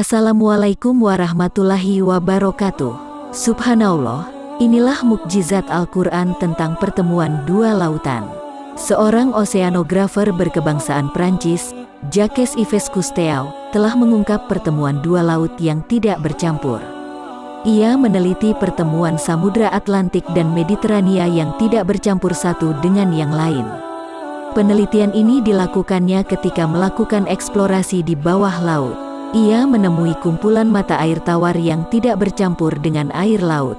Assalamualaikum warahmatullahi wabarakatuh. Subhanallah, inilah mukjizat Al-Quran tentang pertemuan dua lautan. Seorang oseanografer berkebangsaan Prancis, Jacques Yves Cousteau, telah mengungkap pertemuan dua laut yang tidak bercampur. Ia meneliti pertemuan Samudra Atlantik dan Mediterania yang tidak bercampur satu dengan yang lain. Penelitian ini dilakukannya ketika melakukan eksplorasi di bawah laut. Ia menemui kumpulan mata air tawar yang tidak bercampur dengan air laut.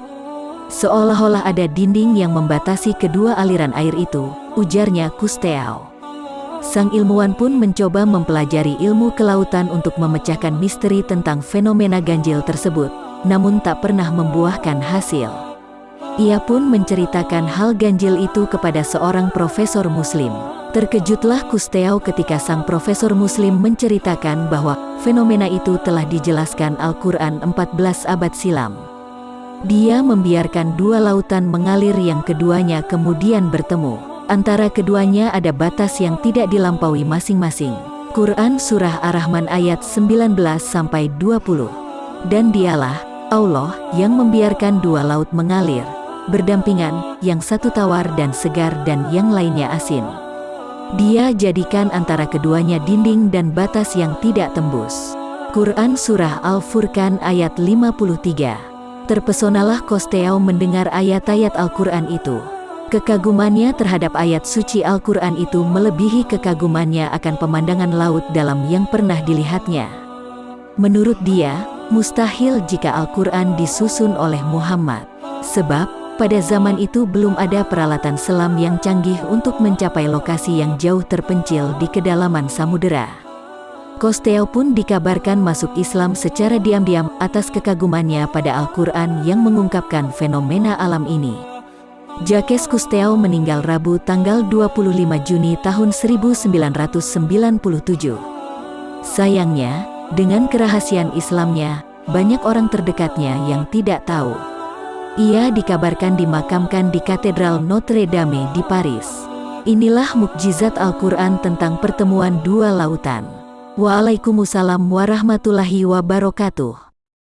Seolah-olah ada dinding yang membatasi kedua aliran air itu, ujarnya Cousteau. Sang ilmuwan pun mencoba mempelajari ilmu kelautan untuk memecahkan misteri tentang fenomena ganjil tersebut, namun tak pernah membuahkan hasil. Ia pun menceritakan hal ganjil itu kepada seorang profesor muslim. Terkejutlah Cousteau ketika sang profesor muslim menceritakan bahwa fenomena itu telah dijelaskan Al-Quran 14 abad silam. Dia membiarkan dua lautan mengalir yang keduanya kemudian bertemu. Antara keduanya ada batas yang tidak dilampaui masing-masing. Quran Surah Ar-Rahman ayat 19-20 Dan dialah, Allah, yang membiarkan dua laut mengalir, berdampingan, yang satu tawar dan segar dan yang lainnya asin. Dia jadikan antara keduanya dinding dan batas yang tidak tembus. Quran Surah Al-Furqan ayat 53 Terpesonalah Kosteau mendengar ayat-ayat Al-Quran itu. Kekagumannya terhadap ayat suci Al-Quran itu melebihi kekagumannya akan pemandangan laut dalam yang pernah dilihatnya. Menurut dia, mustahil jika Al-Quran disusun oleh Muhammad. Sebab, pada zaman itu belum ada peralatan selam yang canggih untuk mencapai lokasi yang jauh terpencil di kedalaman samudera. Kosteo pun dikabarkan masuk Islam secara diam-diam atas kekagumannya pada Al-Quran yang mengungkapkan fenomena alam ini. Jacques Cousteau meninggal Rabu tanggal 25 Juni tahun 1997. Sayangnya, dengan kerahasiaan Islamnya, banyak orang terdekatnya yang tidak tahu. Ia dikabarkan dimakamkan di Katedral Notre Dame di Paris. Inilah mukjizat Al-Quran tentang pertemuan dua lautan. Waalaikumsalam warahmatullahi wabarakatuh.